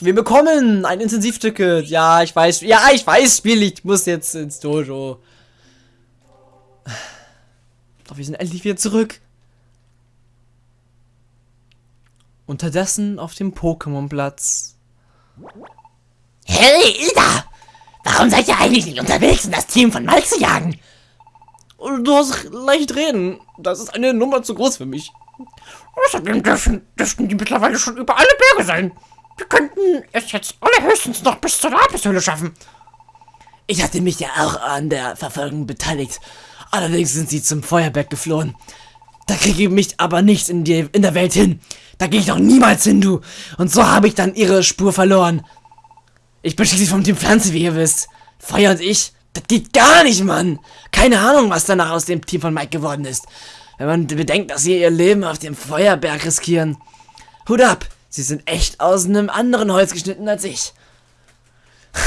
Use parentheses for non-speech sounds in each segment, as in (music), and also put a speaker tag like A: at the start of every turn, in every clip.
A: Wir bekommen ein Intensivticket. Ja, ich weiß. Ja, ich weiß, Spiel. Ich muss jetzt ins Dojo. Doch wir sind endlich wieder zurück. Unterdessen auf dem Pokémon-Platz.
B: Hey, Ida! Warum seid ihr eigentlich nicht unterwegs, um das Team von Mike zu jagen?
A: Du hast leicht reden. Das ist eine Nummer zu groß für mich.
B: Außerdem dürfen, dürften die mittlerweile schon über alle Berge sein. Wir könnten es jetzt allerhöchstens noch bis zur Lapishöhle schaffen.
A: Ich hatte mich ja auch an der Verfolgung beteiligt. Allerdings sind sie zum Feuerberg geflohen. Da kriege ich mich aber nicht in, die, in der Welt hin. Da gehe ich doch niemals hin, du. Und so habe ich dann ihre Spur verloren. Ich bin schließlich vom Team Pflanze, wie ihr wisst. Feuer und ich, das geht gar nicht, Mann. Keine Ahnung, was danach aus dem Team von Mike geworden ist. Wenn man bedenkt, dass sie ihr Leben auf dem Feuerberg riskieren. Hut ab, sie sind echt aus einem anderen Holz geschnitten als ich. (laughs)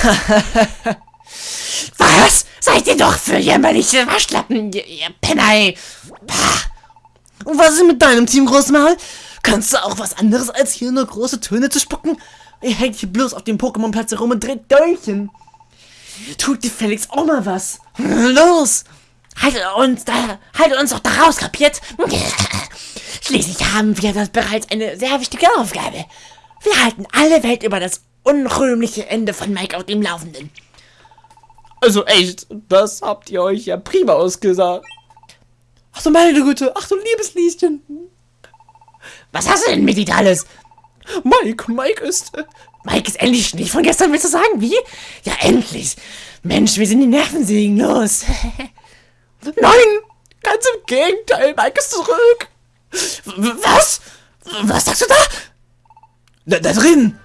B: was? Seid ihr doch für jämmerliche Waschlappen, ihr, ihr Penner,
A: Und was ist mit deinem Team, Großmaul? Kannst du auch was anderes als hier nur große Töne zu spucken? Ihr hängt hier bloß auf dem Pokémon-Platz herum und dreht Däumchen. Tut dir Felix auch mal was. Los!
B: Haltet uns da, haltet uns doch da raus, kapiert? (laughs) Schließlich haben wir das bereits eine sehr wichtige Aufgabe. Wir halten alle Welt über das unrühmliche Ende von Mike auf dem Laufenden.
A: Also echt, das habt ihr euch ja prima ausgesagt. Ach so, meine Güte, ach so, liebes Lieschen.
B: Was hast du denn mit dir alles?
A: Mike, Mike ist... Äh,
B: Mike ist endlich nicht von gestern, willst du sagen? Wie? Ja, endlich. Mensch, wir sind die Nervensägen los. (laughs)
A: Nein, ganz im Gegenteil, Mike ist zurück.
B: Was? Was sagst du da?
A: Da, da drin.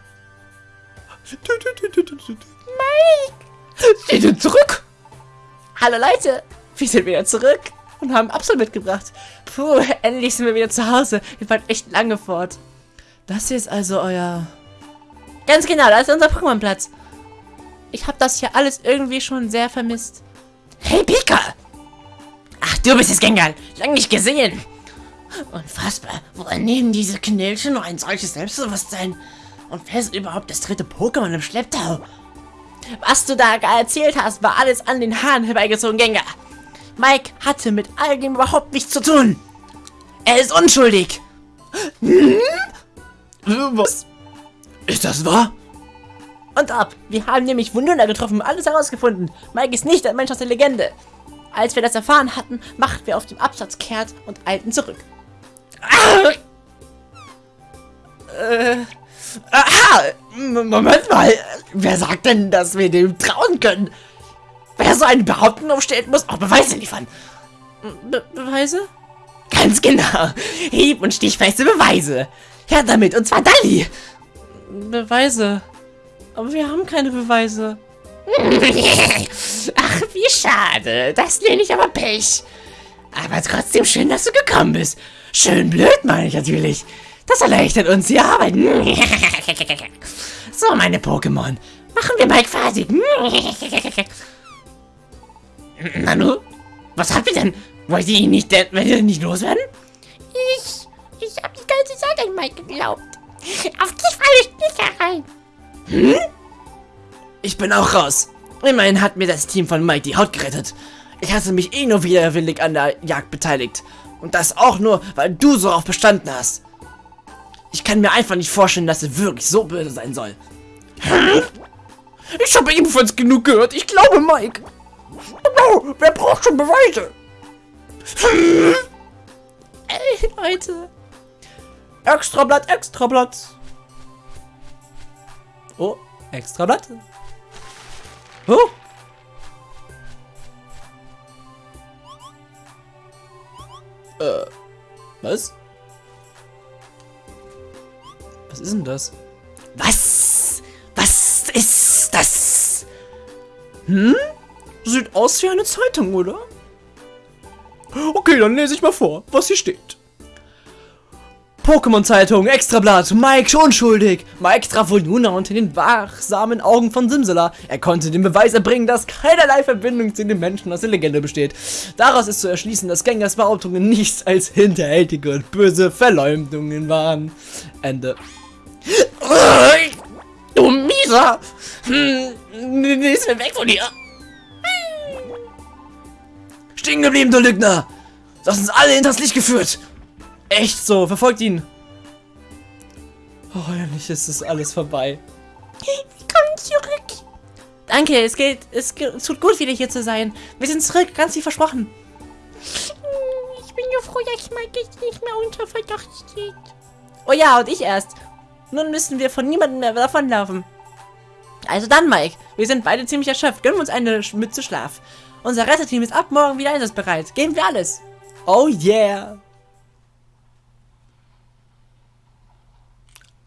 B: Mike!
A: Sie sind zurück. Hallo Leute, wir sind wieder zurück und haben Absol mitgebracht. Puh, endlich sind wir wieder zu Hause. Wir waren echt lange fort. Das hier ist also euer... Ganz genau, da ist unser Pokémon-Platz. Ich habe das hier alles irgendwie schon sehr vermisst.
B: Hey, Pika! Ach, du bist es, Gengar. Lang nicht gesehen. Unfassbar. Woher nehmen diese Knilche noch ein solches Selbstbewusstsein? Und wer ist überhaupt das dritte Pokémon im Schlepptau?
A: Was du da erzählt hast, war alles an den Haaren herbeigezogen, Gengar. Mike hatte mit all dem überhaupt nichts zu tun. Er ist unschuldig. Hm? Was? Ist das wahr? Und ab. Wir haben nämlich Wunduna getroffen und alles herausgefunden. Mike ist nicht ein Mensch aus der Legende. Als wir das erfahren hatten, machten wir auf dem Absatz kehrt und eilten zurück. Ah! Äh, aha! Moment mal. Wer sagt denn, dass wir dem trauen können? Wer so eine Behauptung aufstellt, muss auch Beweise liefern. Be Beweise? Ganz genau. Hieb- und stichfeste Beweise. Ja, damit, und zwar Dali. Beweise. Aber wir haben keine Beweise. (laughs)
B: Ach, wie schade. Das nenne ich aber Pech. Aber trotzdem schön, dass du gekommen bist. Schön blöd, meine ich natürlich. Das erleichtert uns die Arbeit. So, meine Pokémon. Machen wir Mike fertig. Nanu, was habt ihr denn? Wollt ihr ihn nicht, wenn ihr nicht loswerden?
C: Ich, ich habe die ganze Zeit an Mike geglaubt. Auf dich falle ich nicht herein.
A: Hm? Ich bin auch raus. Immerhin hat mir das Team von Mike die Haut gerettet. Ich hatte mich eh nur widerwillig an der Jagd beteiligt. Und das auch nur, weil du so auf bestanden hast. Ich kann mir einfach nicht vorstellen, dass er wirklich so böse sein soll. Ich habe ebenfalls genug gehört. Ich glaube Mike. Oh, wer braucht schon Beweise? Ey, Leute. Extrablatt, Extrablatt. Oh, Extrablatt. Oh. Äh, was? Was ist denn das?
B: Was? Was ist das?
A: Hm? Sieht aus wie eine Zeitung, oder? Okay, dann lese ich mal vor, was hier steht. Pokémon-Zeitung, Extrablatt, Mike unschuldig. Mike traf wohl Luna unter den wachsamen Augen von Simsela. Er konnte den Beweis erbringen, dass keinerlei Verbindung zu den Menschen aus der Legende besteht. Daraus ist zu erschließen, dass Gengars Behauptungen nichts als hinterhältige und böse Verleumdungen waren. Ende. Lisa! Hm, ist mir weg von hier! Stehen geblieben, du Lügner! Du hast uns alle hinters Licht geführt! Echt so, verfolgt ihn! Oh, endlich ist es alles vorbei. (laughs)
C: Komm zurück.
B: Danke, es geht, es tut gut, wieder hier zu sein. Wir sind zurück, ganz wie versprochen.
C: Ich bin nur froh, dass Mike jetzt nicht mehr unter Verdacht steht.
B: Oh ja, und ich erst. Nun müssen wir von niemandem mehr davonlaufen. Also dann, Mike. Wir sind beide ziemlich erschöpft. Gönnen wir uns eine Mütze Schlaf. Unser Retterteam ist ab morgen wieder einsatzbereit. Geben wir alles.
A: Oh yeah!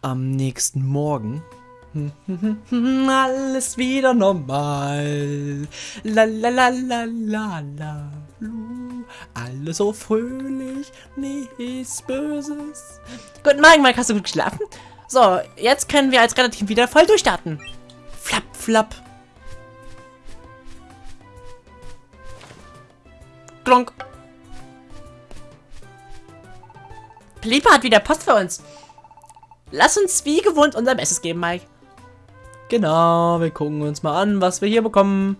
A: Am nächsten Morgen. (laughs) Alles wieder normal. La la la la la la. Alles so fröhlich, nichts Böses.
B: Guten Morgen, Mike. Hast du gut geschlafen? So, jetzt können wir als Retterteam wieder voll durchstarten.
A: Flapp, flapp.
B: Klonk. Plipa hat wieder Post für uns. Lass uns wie gewohnt unser Bestes geben, Mike.
A: Genau, wir gucken uns mal an, was wir hier bekommen.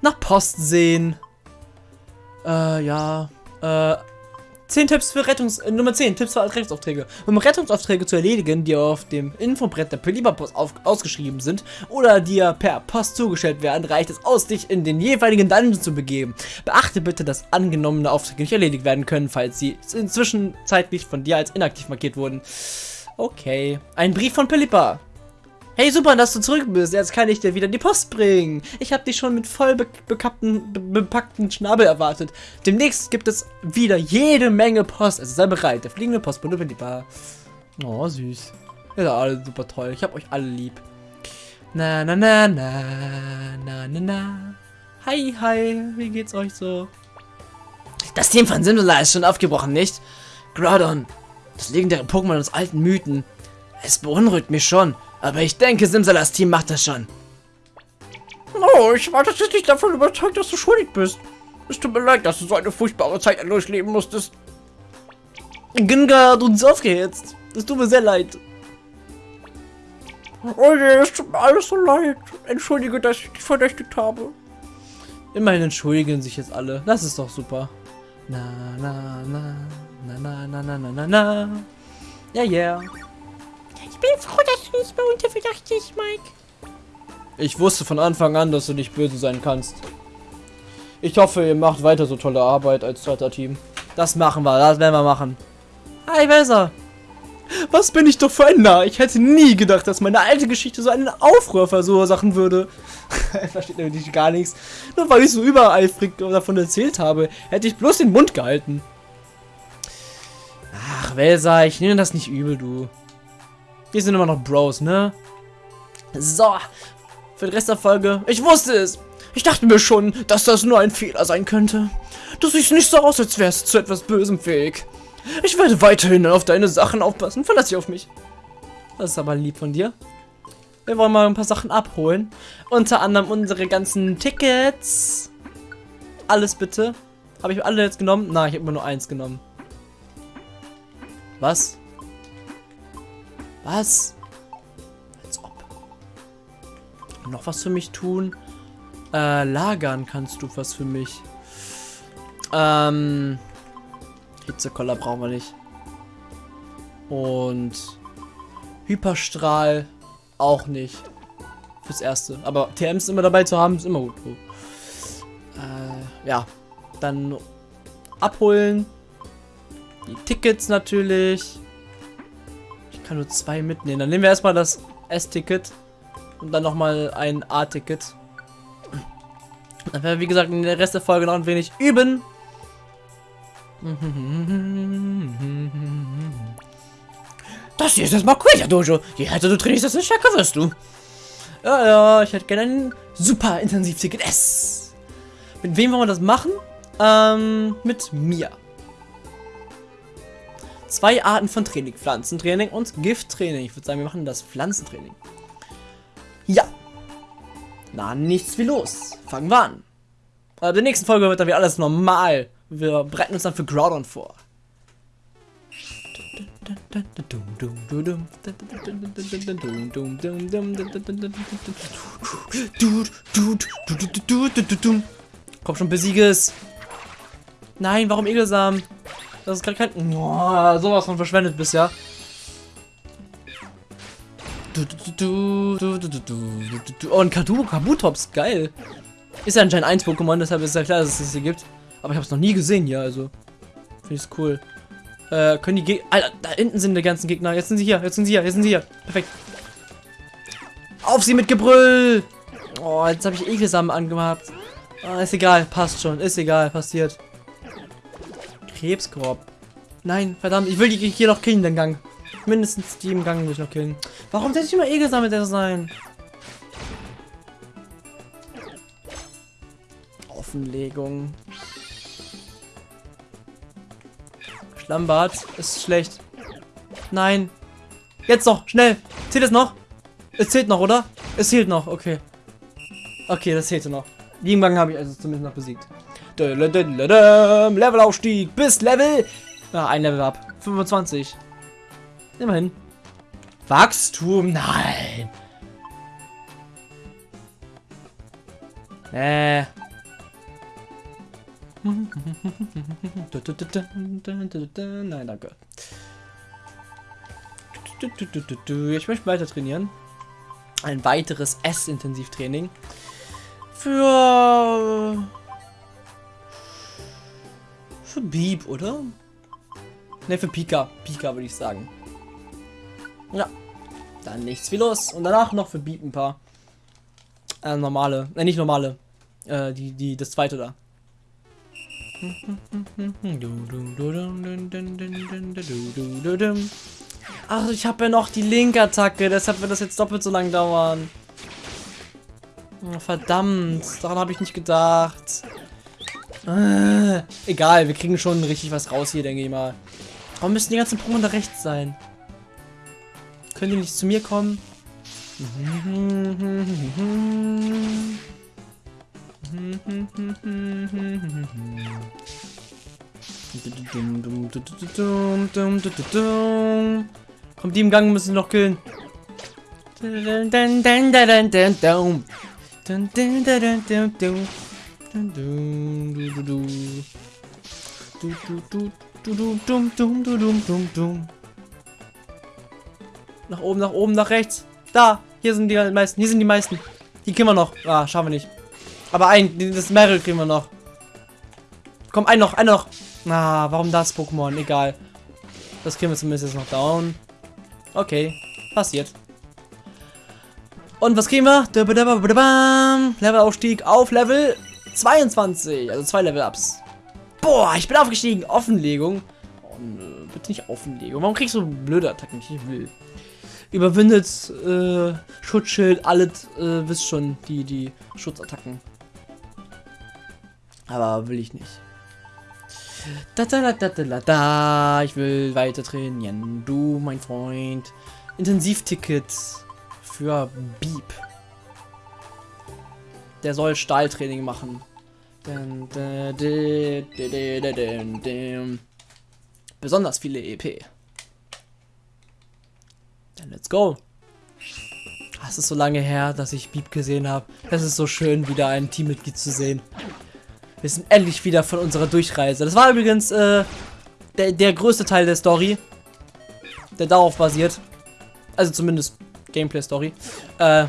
A: Nach Post sehen. Äh, ja. Äh, 10 Tipps für Rettungs... Äh, Nummer 10, Tipps für Rettungsaufträge. Um Rettungsaufträge zu erledigen, die auf dem Infobrett der Peliba-Post ausgeschrieben sind oder dir per Post zugestellt werden, reicht es aus, dich in den jeweiligen Dungeon zu begeben. Beachte bitte, dass angenommene Aufträge nicht erledigt werden können, falls sie inzwischen zeitlich von dir als inaktiv markiert wurden. Okay. Ein Brief von Pelipa. Hey, super, dass du zurück bist. Jetzt kann ich dir wieder die Post bringen. Ich habe dich schon mit voll be bekappten, be bepackten Schnabel erwartet. Demnächst gibt es wieder jede Menge Post. Also sei bereit. Der fliegende Postbote lieber. Oh, süß. Ihr seid alle super toll. Ich hab euch alle lieb. Na, na, na, na, na, na, na. Hi, hi. Wie geht's euch so? Das Team von Simsala ist schon aufgebrochen, nicht? Groudon, das legendäre Pokémon aus alten Mythen. Es beunruhigt mich schon, aber ich denke, Simsalas Team macht das schon.
C: Oh, ich war tatsächlich davon überzeugt, dass du schuldig bist. Es tut mir leid, dass du so eine furchtbare Zeit durchleben musstest.
A: Gengar hat uns aufgehetzt. Das tut mir sehr leid.
C: Oh je, es tut mir alles so leid. Entschuldige, dass ich dich verdächtigt habe.
A: Immerhin entschuldigen sich jetzt alle. Das ist doch super. Na, na, na, na, na, na, na, na, na, na. Ja, yeah.
C: Ich bin froh, dass du nicht mehr unter Verdacht stehst, Mike.
A: Ich wusste von Anfang an, dass du nicht böse sein kannst. Ich hoffe, ihr macht weiter so tolle Arbeit als zweiter Team. Das machen wir, das werden wir machen. Hi, Welser. Was bin ich doch für ein Narr? Ich hätte nie gedacht, dass meine alte Geschichte so einen Aufruhr verursachen würde. (laughs) Versteht nämlich gar nichts. Nur weil ich so übereifrig davon erzählt habe, hätte ich bloß den Mund gehalten. Ach, Welser, ich nehme das nicht übel, du. Wir sind immer noch Bros, ne? So, für den Rest der Folge. Ich wusste es. Ich dachte mir schon, dass das nur ein Fehler sein könnte. Du siehst nicht so aus, als wärst du zu etwas Bösem fähig. Ich werde weiterhin auf deine Sachen aufpassen. Verlass dich auf mich. Das ist aber lieb von dir. Wir wollen mal ein paar Sachen abholen. Unter anderem unsere ganzen Tickets. Alles bitte. Habe ich alle jetzt genommen? Nein, ich habe immer nur eins genommen. Was? Was? Als ob. Noch was für mich tun? Äh, lagern kannst du was für mich. Ähm. Hitzekoller brauchen wir nicht. Und Hyperstrahl auch nicht. Fürs Erste. Aber TMs immer dabei zu haben, ist immer gut. Äh, ja. Dann abholen. Die Tickets natürlich. Ich kann nur zwei mitnehmen. Dann nehmen wir erstmal das S-Ticket. Und dann nochmal ein A-Ticket. Dann werden wir, wie gesagt, in der Rest der Folge noch ein wenig üben.
C: Das hier ist das Makuya Dojo. Je härter du trainierst, desto stärker wirst du.
A: Ja, ja, ich hätte gerne ein super Intensivticket S. Mit wem wollen wir das machen? Ähm, mit mir. Zwei Arten von Training. Pflanzentraining und Gifttraining. Ich würde sagen, wir machen das Pflanzentraining. Ja. Na, nichts wie los. Fangen wir an. Äh, in der nächsten Folge wird dann wieder alles normal. Wir bereiten uns dann für Groudon vor. Komm schon, besiege es. Nein, warum Egelsam? Das ist gerade kein... Oh, sowas von verschwendet bisher. Oh, ein Kadu Kabutops, geil. Ist ja anscheinend 1 Pokémon, deshalb ist ja klar, dass es das hier gibt. Aber ich habe es noch nie gesehen hier, also. Finde ich es cool. Äh, können die Gegner... Alter, da hinten sind die ganzen Gegner. Jetzt sind sie hier, jetzt sind sie hier, jetzt sind sie hier. Perfekt. Auf sie mit Gebrüll! Oh, jetzt habe ich Ekelsamen angemacht. Ah, ist egal, passt schon. Ist egal, passiert. Krebskorb. Nein, verdammt, ich will die hier noch killen, den Gang. Mindestens die im Gang muss ich noch killen. Warum soll ich immer Egelsamen mit der sein? Offenlegung. Schlammbad ist schlecht. Nein. Jetzt noch, schnell. Zählt es noch? Es zählt noch, oder? Es zählt noch, okay. Okay, das zählte noch. Die Gang habe ich also zumindest noch besiegt. Levelaufstieg bis Level. Ja, ein Level ab. 25. Immerhin. Wachstum, nein. Äh. Nein, danke. Ich möchte weiter trainieren. Ein weiteres S-Intensivtraining. Für... Für Beep, oder? Ne, für Pika. Pika würde ich sagen. Ja. Dann nichts wie los. Und danach noch für Beep ein paar. Äh, normale. Äh, nicht normale. Äh, die, die, das zweite da. Ach, ich habe ja noch die Link-Attacke, deshalb wird das jetzt doppelt so lang dauern. Oh, verdammt, daran habe ich nicht gedacht. Äh, egal, wir kriegen schon richtig was raus hier, denke ich mal. Warum müssen die ganzen Pokémon da rechts sein? Können die nicht zu mir kommen? Kommt die im Gang, müssen noch killen. Nach oben, nach oben, nach rechts. Da, hier sind die meisten, hier sind die meisten. Die kriegen wir noch. Ah, schaffen wir nicht. Aber ein, das Meryl kriegen wir noch. Komm, ein noch, ein noch. Na, ah, warum das Pokémon? Egal. Das kriegen wir zumindest jetzt noch down. Okay, passiert. Und was kriegen wir? Levelaufstieg auf Level 22. Also zwei Level-Ups. Boah, ich bin aufgestiegen. Offenlegung. Oh, nö, bitte nicht Offenlegung. Warum kriegst du blöde Attacken? Ich will. Überwindet äh, Schutzschild, alles, äh, wisst schon, die, die Schutzattacken. Aber will ich nicht. Da, da, da, da, da, da. Ich will weiter trainieren. Du, mein Freund. Intensivticket für Beep. Der soll Stahltraining machen. Besonders viele EP. Dann let's go. Es ist so lange her, dass ich Beep gesehen habe. Es ist so schön, wieder ein Teammitglied zu sehen. Wir sind endlich wieder von unserer Durchreise. Das war übrigens äh, der, der größte Teil der Story, der darauf basiert. Also zumindest Gameplay-Story. Äh,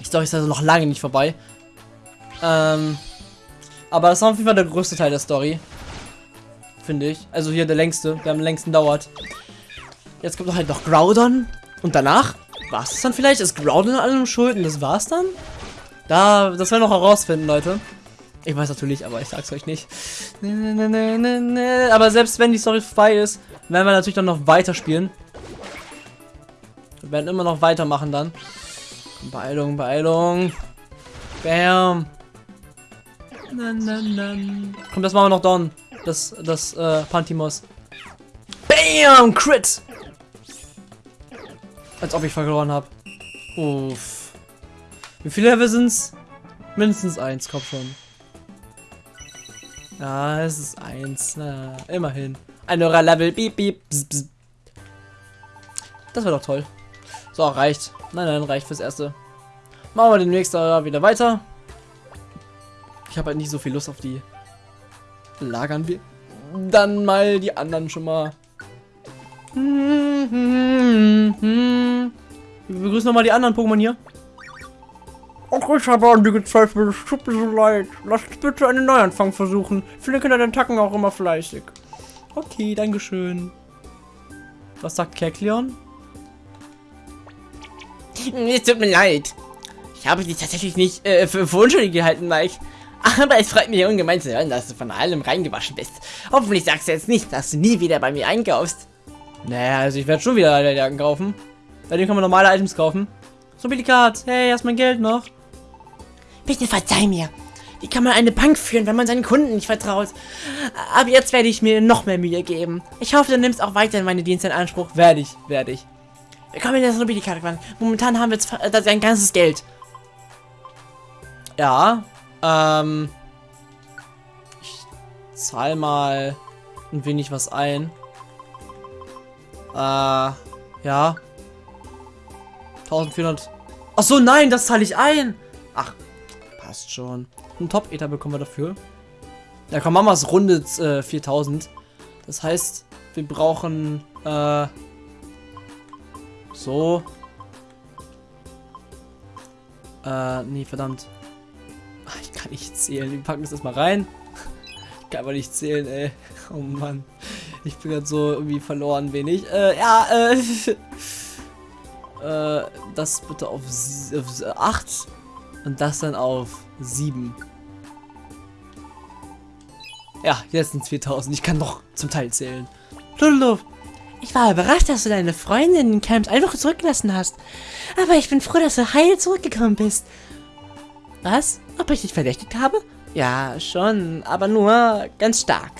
A: die Story ist also noch lange nicht vorbei. Ähm, aber das war auf jeden Fall der größte Teil der Story. Finde ich. Also hier der längste, der am längsten dauert. Jetzt kommt noch halt noch Groudon. Und danach war es dann vielleicht? Ist Groudon an allem schuld und das war's dann? Da, das werden wir noch herausfinden, Leute. Ich weiß natürlich, aber ich sag's euch nicht. (laughs) Aber selbst wenn die Story vorbei ist, werden wir natürlich dann noch weiterspielen. Wir werden immer noch weitermachen dann. Beeilung, Beeilung. Bam. Komm, das machen wir noch down. Das, das, äh, Pantimos. Bam! Crit! Als ob ich verloren habe. Uff. Wie viele Level sind's? Mindestens eins, komm schon. Ja, es ist eins. Na, immerhin. Ein neuer Level. Beep, beep. Bzz, bzz. Das wäre doch toll. So, reicht. Nein, nein, reicht fürs Erste. Machen wir demnächst äh, wieder weiter. Ich habe halt nicht so viel Lust auf die. Lagern wir dann mal die anderen schon mal. Wir begrüßen nochmal die anderen Pokémon hier.
C: Auch ich habe an die gezweifelt. Es tut mir so leid. Lasst bitte einen Neuanfang versuchen. Viele Kinder den Tacken auch immer fleißig.
A: Okay, dankeschön. Was sagt Kekleon?
B: Es tut mir leid. Ich habe dich tatsächlich nicht äh, für, für unschuldig gehalten, Mike. Aber es freut mich ungemein zu hören, dass du von allem reingewaschen bist. Hoffentlich sagst du jetzt nicht, dass du nie wieder bei mir einkaufst.
A: Naja, also ich werde schon wieder eine Jacken kaufen. Bei dem kann man normale Items kaufen. So Billikat, hey, hast mein Geld noch?
B: Bitte verzeih mir. Wie kann man eine Bank führen, wenn man seinen Kunden nicht vertraut? Aber jetzt werde ich mir noch mehr Mühe geben. Ich hoffe, du nimmst auch weiterhin meine Dienste in Anspruch.
A: Werde ich, werde ich.
B: Willkommen in der Snobby-Karte. Momentan haben wir jetzt äh, dein ganzes Geld.
A: Ja, ähm. Ich zahl mal ein wenig was ein. Äh, ja. 1400. Ach so, nein, das zahle ich ein. Ach, passt schon. Ein Top-Ether bekommen wir dafür. Ja, komm, Mamas rundet äh, 4000. Das heißt, wir brauchen, äh, so. Äh, nee, verdammt. Ach, ich kann nicht zählen. Wir packen das erstmal rein. Ich kann aber nicht zählen, ey. Oh Mann. Ich bin gerade so irgendwie verloren wenig. Äh, ja, äh. (laughs) äh, das bitte auf, auf 8 und das dann auf 7. Ja, jetzt sind es 4000. Ich kann noch zum Teil zählen. Lullup.
B: Ich war überrascht, dass du deine Freundin in Camps einfach zurückgelassen hast. Aber ich bin froh, dass du heil zurückgekommen bist. Was? Ob ich dich verdächtigt habe? Ja, schon, aber nur ganz stark.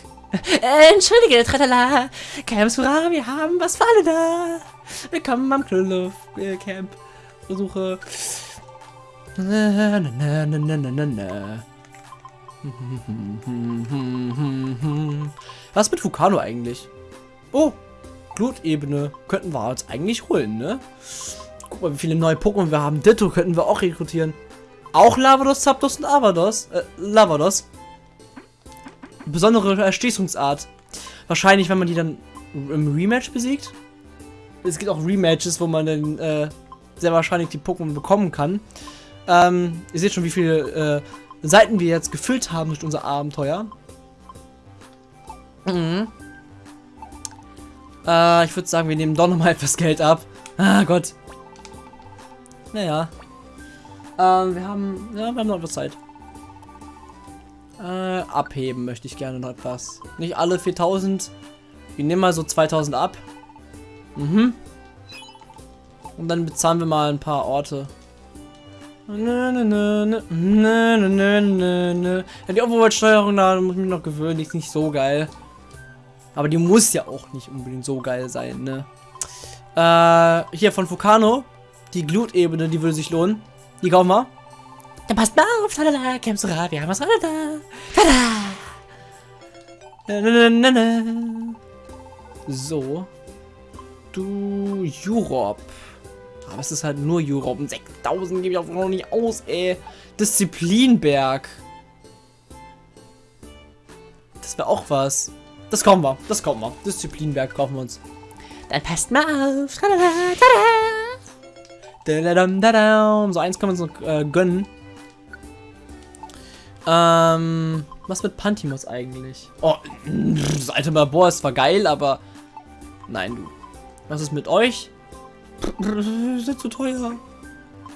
B: Äh, entschuldige, Tratala. Camps, hurra, wir haben was für alle da. Willkommen am Knulluff äh.
A: Versuche. Na, na, na, na, na, na, na. Was mit Vulcano eigentlich? Oh, Glutebene könnten wir uns eigentlich holen, ne? Guck mal, wie viele neue Pokémon wir haben. Ditto könnten wir auch rekrutieren. Auch Lavados, Zapdos und Avados. Äh, Lavados. Besondere Erschließungsart. Wahrscheinlich, wenn man die dann im Rematch besiegt. Es gibt auch Rematches, wo man dann äh, sehr wahrscheinlich die Pokémon bekommen kann. Ähm, ihr seht schon, wie viele äh, Seiten wir jetzt gefüllt haben durch unser Abenteuer. Mhm. Äh, ich würde sagen, wir nehmen doch nochmal (laughs) etwas Geld ab. Ah Gott. Naja. Ähm, wir haben, ja, wir haben noch etwas Zeit. Äh, abheben möchte ich gerne noch etwas. Nicht alle 4000. Wir nehmen mal so 2000 ab. Mhm. Und dann bezahlen wir mal ein paar Orte. Ja, die Overwatch-Steuerung da muss ich mich noch gewöhnen, die ist nicht so geil. Aber die muss ja auch nicht unbedingt so geil sein, ne? Äh, hier von Fukano. Die Glutebene, die würde sich lohnen. Die kaufen wir.
B: Dann passt mal auf, tada, Kemsura, wir haben was da. Tada!
A: Na, na, na, na. So. Du, Europe. Aber es ist halt nur Europe. Und 6000 gebe ich auch noch nicht aus, ey. Disziplinberg. Das wäre auch was. Das kommen wir. Das kommen wir. Disziplinberg kaufen wir uns.
B: Dann passt mal auf.
A: So eins können wir uns noch äh, gönnen. Ähm, was mit Pantimos eigentlich? Oh, das alte Labor ist zwar geil, aber... Nein, du. Was ist mit euch? Sind zu teuer.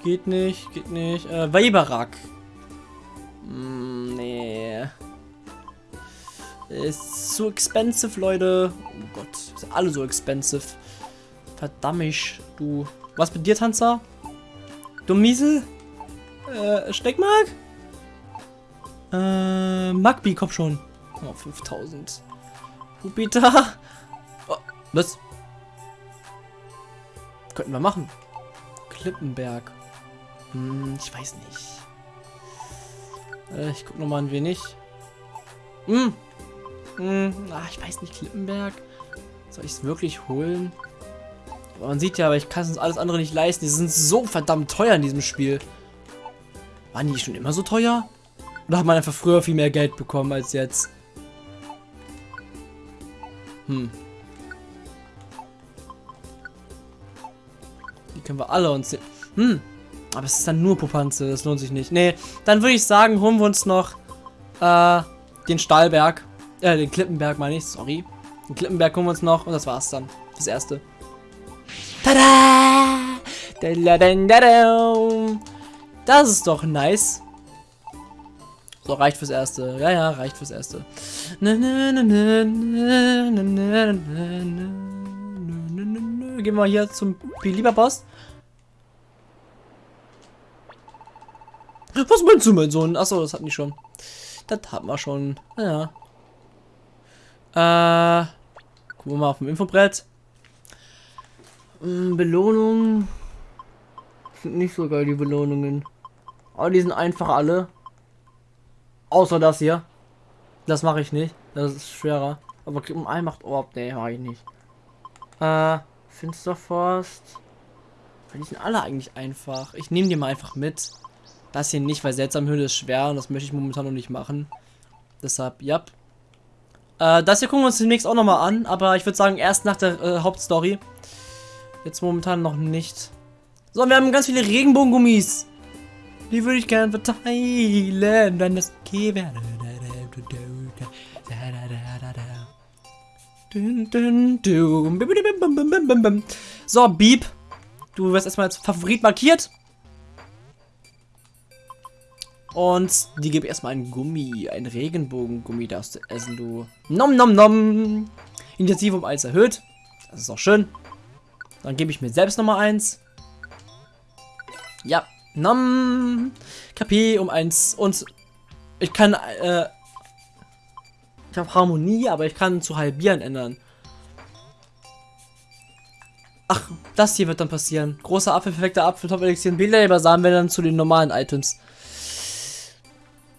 A: Geht nicht, geht nicht. Äh, Weiberak. Mm, nee. Ist zu expensive, Leute. Oh Gott, sind alle so expensive. Verdammt, du. Was mit dir, Tanzer? Du Miesel? Äh, Steckmark? Äh, Magbi, komm schon. Oh, 5000. Jupiter. Oh, was? Könnten wir machen. Klippenberg. Hm, ich weiß nicht. Äh, ich guck noch mal ein wenig. Hm. Hm, ach, ich weiß nicht, Klippenberg. Soll ich es wirklich holen? Man sieht ja, aber ich kann es uns alles andere nicht leisten. Die sind so verdammt teuer in diesem Spiel. Waren die schon immer so teuer? Oder hat man einfach früher viel mehr Geld bekommen als jetzt? Hm. Die können wir alle uns... Hm. Aber es ist dann nur Popanze, das lohnt sich nicht. Nee, dann würde ich sagen, holen wir uns noch äh, den Stahlberg. Äh, den Klippenberg meine ich, sorry. Den Klippenberg holen wir uns noch und das war's dann. Das erste. Tada! Das ist doch nice. So, reicht fürs Erste. Ja, ja, reicht fürs Erste. Gehen wir hier zum Belieber Boss. Was meinst du, mein Sohn? Achso, das hatten die schon. Das hatten wir schon. Ja. Äh. Gucken wir mal auf dem Infobrett. Hm, Belohnungen. Sind nicht so geil, die Belohnungen. Aber die sind einfach alle. Außer das hier. Das mache ich nicht. Das ist schwerer. Aber um ein macht Orb. Nee, mache ich nicht. Äh, Finsterforst. Die sind alle eigentlich einfach. Ich nehme die mal einfach mit. Das hier nicht, weil Seltsamhöhle ist schwer und das möchte ich momentan noch nicht machen. Deshalb, ja. Äh, das hier gucken wir uns demnächst auch nochmal an, aber ich würde sagen, erst nach der äh, Hauptstory. Jetzt momentan noch nicht. So, wir haben ganz viele Regenbogengummis. Die würde ich gerne verteilen, wenn das okay wäre. So, Beep. Du wirst erstmal als Favorit markiert. Und die gebe erstmal ein Gummi, ein Regenbogengummi darfst du essen, du. Nom nom nom. Initiative um 1 erhöht. Das ist auch schön. Dann gebe ich mir selbst nochmal eins. Ja, Nom. KP um 1. Und ich kann, äh, ich habe Harmonie, aber ich kann zu halbieren ändern. Ach, das hier wird dann passieren. Großer Apfel, perfekter Apfel, Top Elixier, Belebersamen werden dann zu den normalen Items.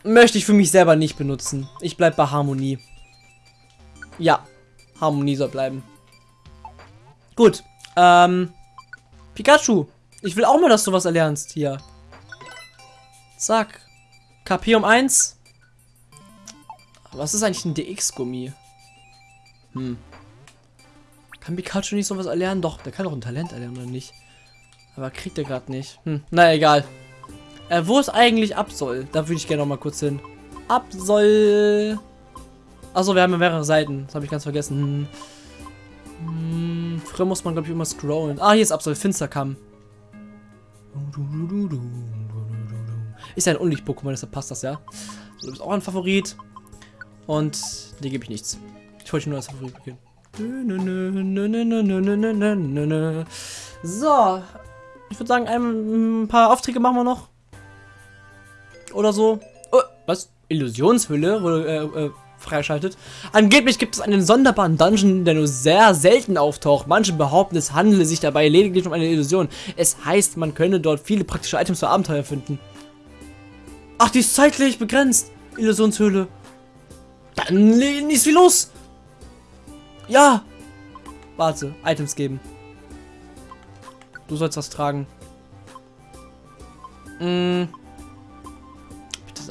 A: Möchte ich für mich selber nicht benutzen. Ich bleib bei Harmonie. Ja, Harmonie soll bleiben. Gut, ähm, Pikachu. Ich will auch mal, dass du was erlernst hier. Zack. KP um 1. Was ist eigentlich ein DX-Gummi? Hm. Kann Pikachu nicht sowas erlernen? Doch, der kann doch ein Talent erlernen, oder nicht? Aber kriegt er gerade nicht. Hm, na egal. Äh, wo ist eigentlich Absol? Da würde ich gerne noch mal kurz hin. Absol. Achso, wir haben ja mehrere Seiten. Das habe ich ganz vergessen. Hm, früher muss man, glaube ich, immer scrollen. Ah, hier ist Absol. Finsterkamm. Ist ja ein Unlicht-Pokémon, deshalb passt das ja. Du bist auch ein Favorit. Und dir gebe ich nichts. Ich wollte nur als Favorit beginnen. So. Ich würde sagen, ein paar Aufträge machen wir noch. Oder so. Oh, was? Illusionshülle wurde äh, äh, freischaltet. Angeblich gibt es einen sonderbaren Dungeon, der nur sehr selten auftaucht. Manche behaupten, es handele sich dabei lediglich um eine Illusion. Es heißt, man könne dort viele praktische Items für Abenteuer finden. Ach, die ist zeitlich begrenzt. Illusionshöhle. Dann ist wie los. Ja. Warte, Items geben. Du sollst das tragen. Hm.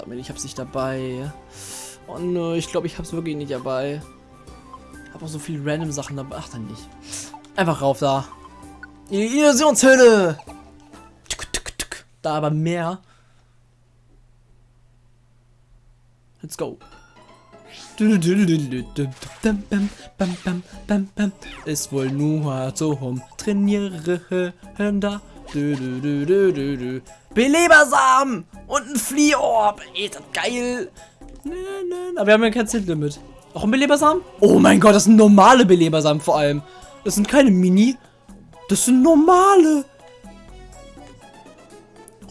A: Mir, ich hab's nicht dabei. Oh nö, ich glaube, ich hab's wirklich nicht dabei. Ich habe auch so viele random Sachen dabei. Ach, dann nicht. Einfach rauf da. Illusionshöhle. Da aber mehr. Let's go. Ist wohl nur zum Trainieren da. Belebersamen und ein Fliehorb. Ey, das geil. Aber wir haben ja kein Zitlimit. Auch ein Belebersamen? Oh mein Gott, das sind normale Belebersamen vor allem. Das sind keine Mini. Das sind normale.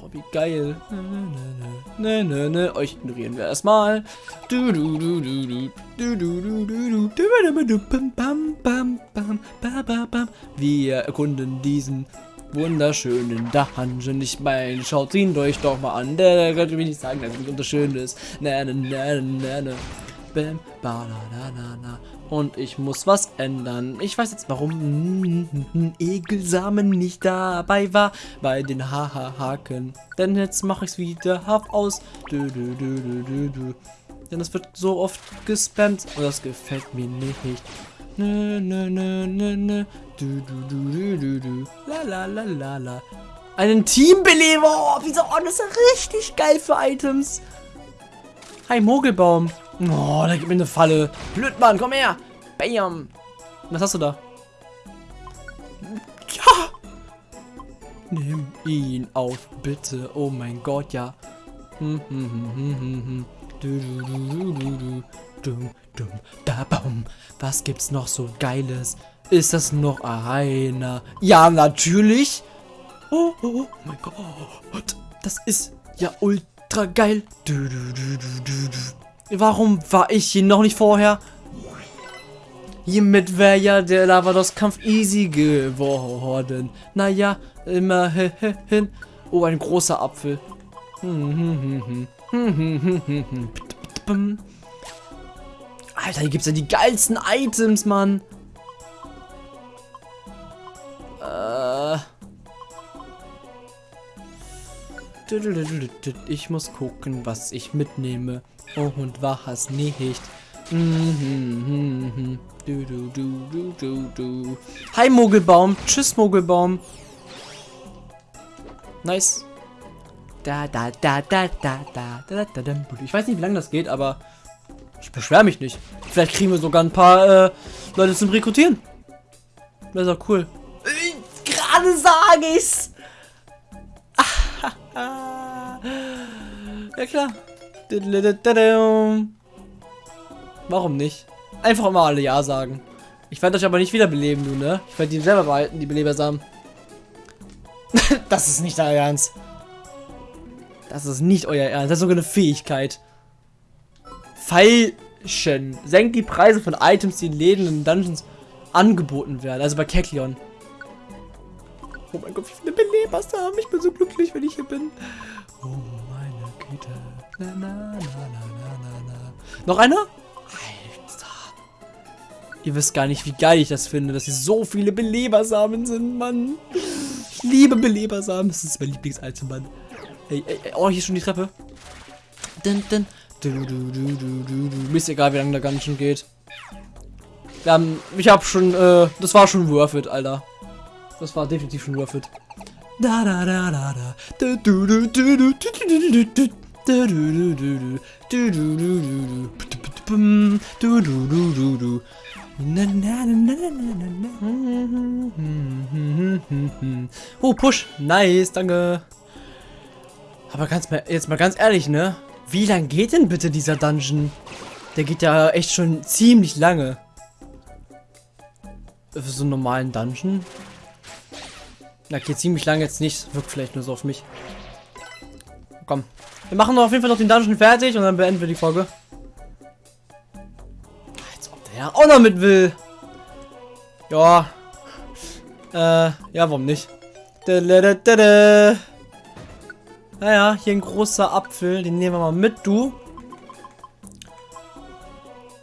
A: Oh, wie geil. Ne, ne, ne. Euch ignorieren wir erstmal. Du, du, du, du, du. Du, du, du, du, du. Bam, bam, bam, bam, bam. Wir erkunden diesen wunderschönen Dungeon. Ich meine, schaut ihn euch doch mal an. Der könnte mir nicht sagen, dass es wunderschön ist. Na, na, na, na, na. bam, bananana. Und ich muss was ändern. Ich weiß jetzt, warum Egelsamen nicht dabei war bei den Haha-Haken. Denn jetzt mache ich es wieder hab aus. Du, du, du, du, du, du. Denn es wird so oft gespammt und das gefällt mir nicht. Nö, nö, nö, nö, nö. Du, du, du, du, du, du. La, la, la, la, la. Einen Teambeleber. Oh, wieso? Oh, das ist richtig geil für Items. Hi, Mogelbaum. Oh, da gibt mir eine Falle. Blödmann, komm her. Bam. Was hast du da? Ja. Nimm ihn auf, bitte. Oh mein Gott, ja. Hm, hm, hm, hm, hm, hm. Du, du, du, du, du, du. Dum, dum, da, bum. Was gibt's noch so Geiles? Ist das noch einer? Ja, natürlich. Oh, oh, oh mein Gott. Das ist ja ultra geil. Du, du, du. Warum war ich hier noch nicht vorher? Hiermit wäre ja der Lavados-Kampf easy geworden. Naja, immerhin. Oh, ein großer Apfel. Alter, hier gibt's ja die geilsten Items, Mann. Äh. Ich muss gucken, was ich mitnehme. Oh, und was nicht. Du, du, du, du, du, du. Hi, Mogelbaum. Tschüss, Mogelbaum. Nice. Da, da, da, da, da, da, da, da, da. Ich weiß nicht, wie lange das geht, aber ich beschwere mich nicht. Vielleicht kriegen wir sogar ein paar äh, Leute zum Rekrutieren. Das ist auch cool. Gerade sage ich's. (laughs) ja klar. Warum nicht? Einfach immer alle Ja sagen. Ich werde euch aber nicht wiederbeleben, du, ne? Ich werde die selber behalten, die Belebersamen. (laughs) das ist nicht euer Ernst. Das ist nicht euer Ernst. Das ist sogar eine Fähigkeit. Falschen. Senkt die Preise von Items, die in Läden und Dungeons angeboten werden. Also bei Keklion. Oh mein Gott, wie viele Belebersamen. Ich bin so glücklich, wenn ich hier bin. Oh meine Güte. Na, na, na, na, na, na. Noch einer? Ihr wisst gar nicht, wie geil ich das finde, dass hier so viele Belebersamen sind, Mann. Ich liebe Belebersamen. Das ist mein Lieblingsitem, Mann. Ey, ey, oh, hier ist schon die Treppe. Dun, dun. Du, du, du, du, du, du. Mir ist egal, wie lange der Ganschen geht. Wir haben, ich habe schon, äh, das war schon worth it, Alter. Das war definitiv schon worth it. Da da da da da. Du du du du du du du du Oh, Push. Nice, danke. Aber ganz mal, jetzt mal ganz ehrlich, ne? Wie lang geht denn bitte dieser Dungeon? Der geht ja echt schon ziemlich lange. Für so einen normalen Dungeon. Na, geht ziemlich lange jetzt nicht. Wirkt vielleicht nur so auf mich. Komm. Wir machen auf jeden Fall noch den Dungeon fertig und dann beenden wir die Folge. Ja, auch noch mit will. Ja. Äh, ja, warum nicht? Naja, hier ein großer Apfel. Den nehmen wir mal mit, du.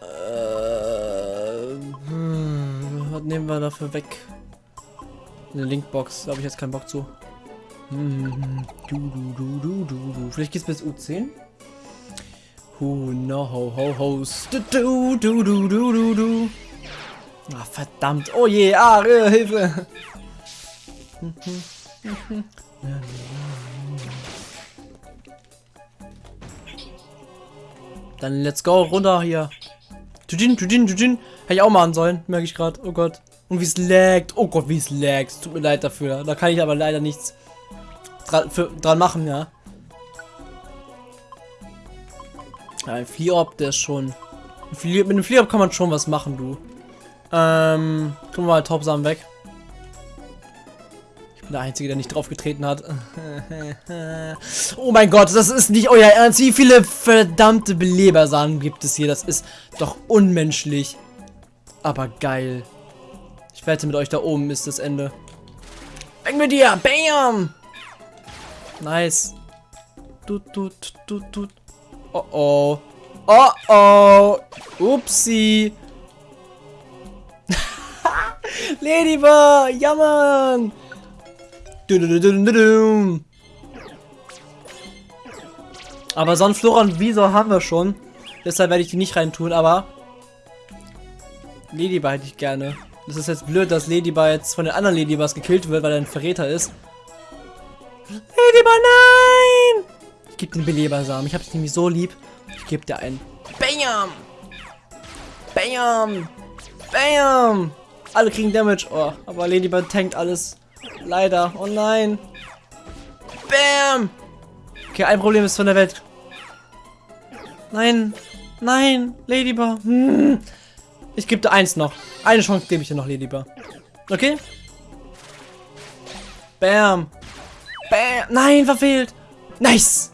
A: Äh, hm, was nehmen wir dafür weg? Eine Linkbox. Da habe ich jetzt keinen Bock zu. Hm, du, du, du, du, du, du. Vielleicht geht's bis U10? Who no ho ho du du du du du du du. Ah, verdammt. Oh je, ah, Hilfe. (laughs) Dann let's go, runter hier. Tujin, Tujin, Tujin. Hätte ich auch machen sollen, merke ich gerade. Oh Gott. Und wie es laggt. Oh Gott, wie es laggt. Tut mir leid dafür. Da kann ich aber leider nichts dran, für, dran machen, ja. Ja, ein Fliehop, der ist schon... Mit einem Fliehop kann man schon was machen, du. Ähm, gucken wir mal Topsamen weg. Der Einzige, der nicht drauf getreten hat. (laughs) oh mein Gott, das ist nicht euer Ernst. Wie viele verdammte Belebersamen gibt es hier? Das ist doch unmenschlich. Aber geil. Ich wette mit euch, da oben ist das Ende. Weg mit dir! Bam! Nice. Tut, tut, tut, tut. Oh oh. Oh oh. Upsi. (laughs) Ladybug. Ja, Mann. Aber Sonnenflora und Visor haben wir schon. Deshalb werde ich die nicht reintun, aber Ladybug hätte ich gerne. Das ist jetzt blöd, dass Ladybug jetzt von den anderen Ladybugs gekillt wird, weil er ein Verräter ist. Ladybug, nein! Ich gebe den Belebersamen. Ich habe es nämlich so lieb. Ich gebe dir einen. Bam! Bam! Bam! Alle kriegen Damage. Oh, aber Ladybug tankt alles. Leider. Oh nein. Bam! Okay, ein Problem ist von der Welt. Nein. Nein. Ladybug. Hm. Ich gebe dir eins noch. Eine Chance gebe ich dir noch, Ladybug. Okay? Bam. Bam. Nein, verfehlt. Nice.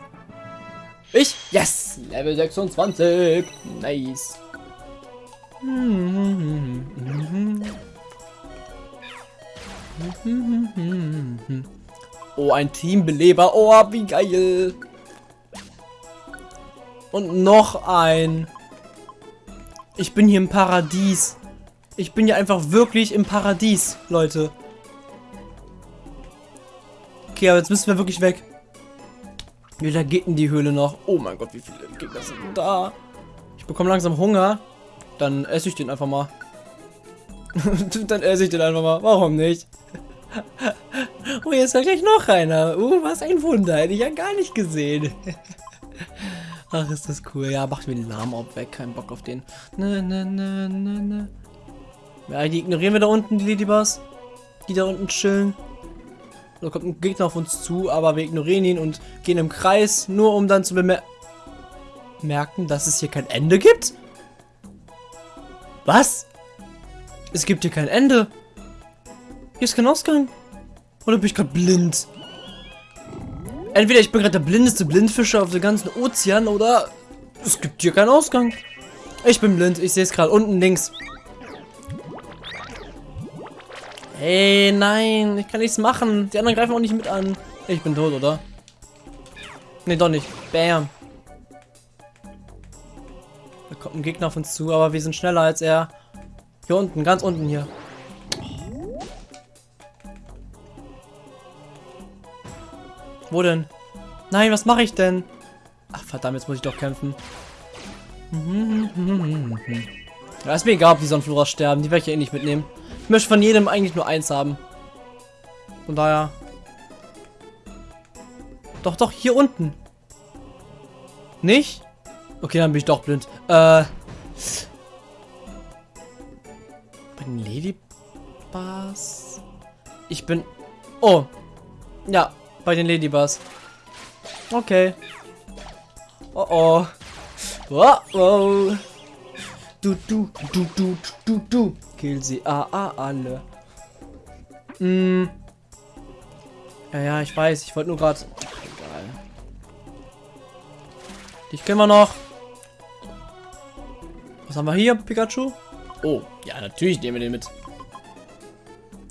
A: Ich? Yes. Level 26. Nice. Oh, ein Teambeleber. Oh, wie geil. Und noch ein. Ich bin hier im Paradies. Ich bin hier einfach wirklich im Paradies, Leute. Okay, aber jetzt müssen wir wirklich weg. Wie lange geht denn die Höhle noch? Oh mein Gott, wie viele Gegner sind da? Ich bekomme langsam Hunger. Dann esse ich den einfach mal. (laughs) Dann esse ich den einfach mal. Warum nicht? (laughs) oh, jetzt ist gleich noch einer. Uh, was ein Wunder. Hätte ich ja gar nicht gesehen. (laughs) Ach, ist das cool. Ja, macht mir den Namen auch weg. Kein Bock auf den. Ne, ne, ne, ne, ne. Ja, die ignorieren wir da unten, die Ladybugs. Die da unten chillen. Da kommt ein Gegner auf uns zu, aber wir ignorieren ihn und gehen im Kreis, nur um dann zu bemerken, dass es hier kein Ende gibt? Was? Es gibt hier kein Ende. Hier ist kein Ausgang. Oder bin ich gerade blind? Entweder ich bin gerade der blindeste Blindfischer auf dem ganzen Ozean oder es gibt hier keinen Ausgang. Ich bin blind, ich sehe es gerade unten links. Hey, nein, ich kann nichts machen. Die anderen greifen auch nicht mit an. Ich bin tot, oder? Ne, doch nicht. Bam. Da kommt ein Gegner auf uns zu, aber wir sind schneller als er. Hier unten, ganz unten hier. Wo denn? Nein, was mache ich denn? Ach, verdammt, jetzt muss ich doch kämpfen. (laughs) Ja, ist mir egal, ob die Sonnenflora sterben. Die werde ich ja eh nicht mitnehmen. Ich möchte von jedem eigentlich nur eins haben. Von daher. Doch, doch, hier unten. Nicht? Okay, dann bin ich doch blind. Äh. Bei den Ladybars? Ich bin... Oh. Ja, bei den Ladybars. Okay. Oh oh. Oh oh. Du, du, du, du, du, du. Kill sie ah, ah, alle. Hm. Ja, ja, ich weiß. Ich wollte nur gerade... Egal. Dich kennen wir noch. Was haben wir hier, Pikachu? Oh, ja, natürlich nehmen wir den mit.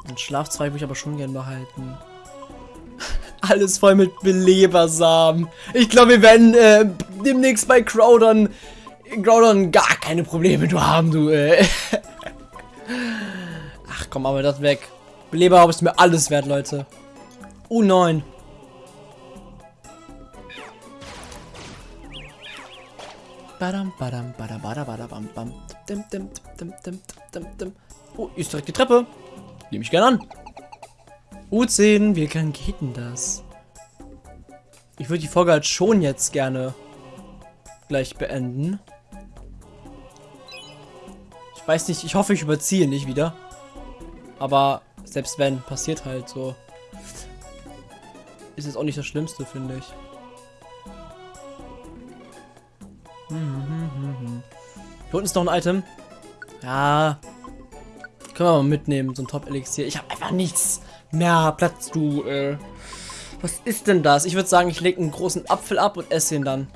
A: Ein Schlafzweig würde ich aber schon gern behalten. Alles voll mit Belebersamen. Ich glaube, wir werden äh, demnächst bei Crowdon, Crowdon gar keine Probleme du haben, du. Äh. (laughs) Ach komm, aber das weg. Beleber ist mir alles wert, Leute. U9. Badam, badam, badam, badam, badam, dim, dim. Oh, ist direkt die Treppe. Nehme ich gerne an. U10, wie kann geht denn das? Ich würde die Folge halt schon jetzt gerne gleich beenden. Ich weiß nicht, ich hoffe, ich überziehe nicht wieder. Aber selbst wenn, passiert halt so. Ist jetzt auch nicht das Schlimmste, finde ich. Hier unten ist noch ein Item. Ja. Können wir mal mitnehmen, so ein Top-Elixier. Ich habe einfach nichts mehr Platz, du, äh. Was ist denn das? Ich würde sagen, ich lege einen großen Apfel ab und esse ihn dann.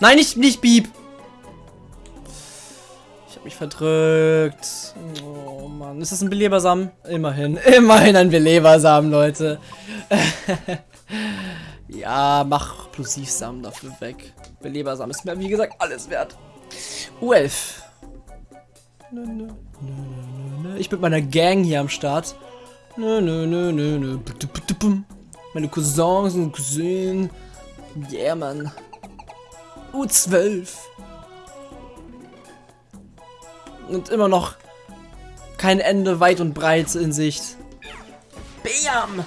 A: Nein, nicht, nicht Bieb. Ich habe mich verdrückt. Oh Mann. Ist das ein Belebersamen? Immerhin. (laughs) Immerhin ein Belebersamen, Leute. (laughs) ja, mach Plosivsamen dafür weg. Belebersam ist mir, wie gesagt, alles wert. U11. Nö, nö, nö, nö, nö. Ich mit meiner Gang hier am Start. Nö, nö, nö, nö, nö. Meine Cousins und Cousinen. Yeah, Mann. U12. Und immer noch kein Ende weit und breit in Sicht. Bam!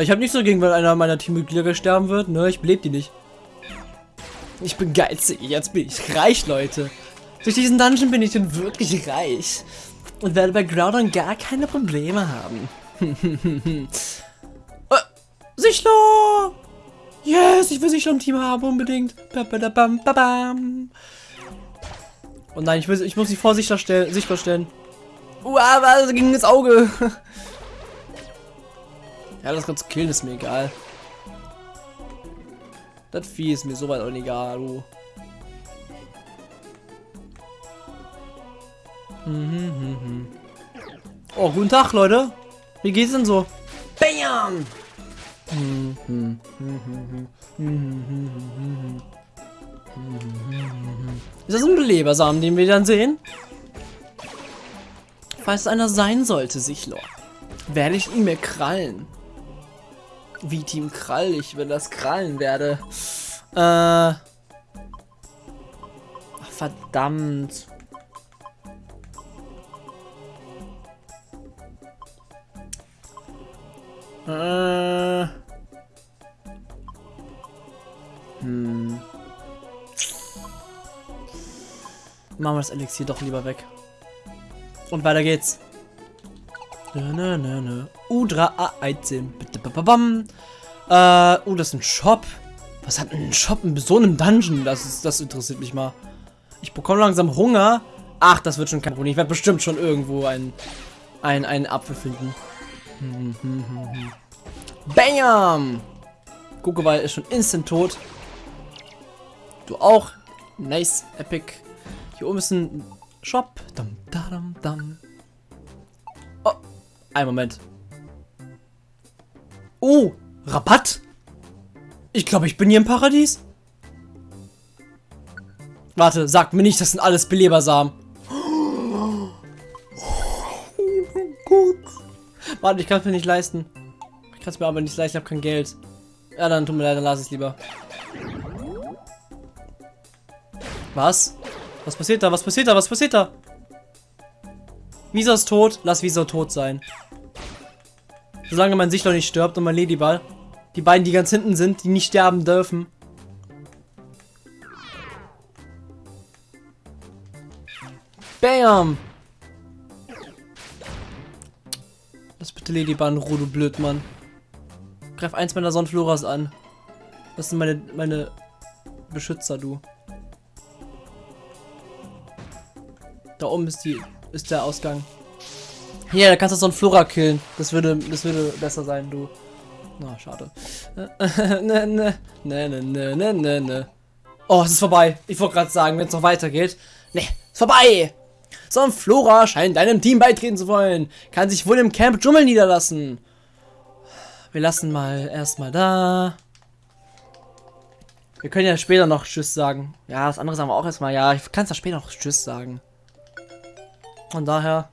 A: Ich habe so gegen, wenn einer meiner Teammitglieder sterben wird. Ne, ich belebe die nicht. Ich bin geizig. Jetzt bin ich reich, Leute. Durch diesen Dungeon bin ich dann wirklich reich. Und werde bei Groudon gar keine Probleme haben. (laughs) äh, Sichler! Yes, ich will Sichler im Team haben, unbedingt. Ba Oh nein, ich, will, ich muss sie vor Sichler stellen. Sichtbar stellen. Uh, aber ging ins Auge. (laughs) ja, das ganze killen ist mir egal. Das Vieh ist mir soweit auch egal, du. Mhm, oh, guten Tag, Leute. Wie geht's denn so? Bam! Ist das ein Belebersamen, den wir dann sehen? Falls einer sein sollte, Sichlor, werde ich ihn mir krallen. Wie Team Krall, ich will das krallen werde. Äh. Verdammt. Äh. Hm. Machen wir das Elixier doch lieber weg. Und weiter geht's. Na, na, na, Udra A13. Äh, oh, das ist ein Shop. Was hat ein Shop in so einem Dungeon? Das, ist, das interessiert mich mal. Ich bekomme langsam Hunger. Ach, das wird schon kein Problem. Ich werde bestimmt schon irgendwo einen, einen, einen Apfel finden. Bam! Gugewal ist schon instant tot. Du auch. Nice, epic. Hier oben ist ein Shop. Dum, dum, dum. Oh, ein Moment. Oh, Rabatt? Ich glaube, ich bin hier im Paradies. Warte, sag mir nicht, das sind alles Belebersamen. Warte, ich kann es mir nicht leisten. Ich kann es mir aber nicht leisten, ich habe kein Geld. Ja, dann tut mir leid, dann lass es lieber. Was? Was passiert da? Was passiert da? Was passiert da? Visa ist tot. Lass Visa tot sein. Solange mein Sichtler nicht stirbt und mein Ladyball. Die beiden, die ganz hinten sind, die nicht sterben dürfen. Bam! In Ruhe, du Blödmann. Greif eins meiner Sonnenfloras an. Das sind meine, meine Beschützer, du. Da oben ist die ist der Ausgang. Hier, da kannst du so einen Flora killen. Das würde das würde besser sein, du. Na, schade. (laughs) ne, ne, ne, ne, ne, ne, ne, ne. Oh, es ist vorbei. Ich wollte gerade sagen, wenn es noch weitergeht. Ne, ist vorbei. So ein Flora scheint deinem Team beitreten zu wollen. Kann sich wohl im Camp Dschungel niederlassen. Wir lassen mal erstmal da. Wir können ja später noch Tschüss sagen. Ja, das andere sagen wir auch erstmal. Ja, ich kann es ja später noch Tschüss sagen. Von daher.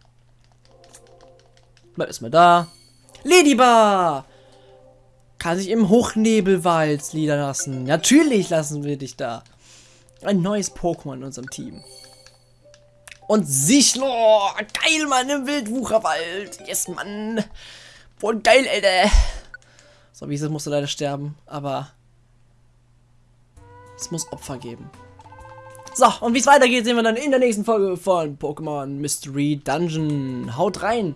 A: Bleib erstmal da. Ladybar! Kann sich im Hochnebelwald niederlassen. Natürlich lassen wir dich da. Ein neues Pokémon in unserem Team. Und Sichlor! Geil, Mann, im Wildwucherwald. Yes, Mann. Voll geil, Alter. So, wie musste leider sterben, aber es muss Opfer geben. So, und wie es weitergeht, sehen wir dann in der nächsten Folge von Pokémon Mystery Dungeon. Haut rein!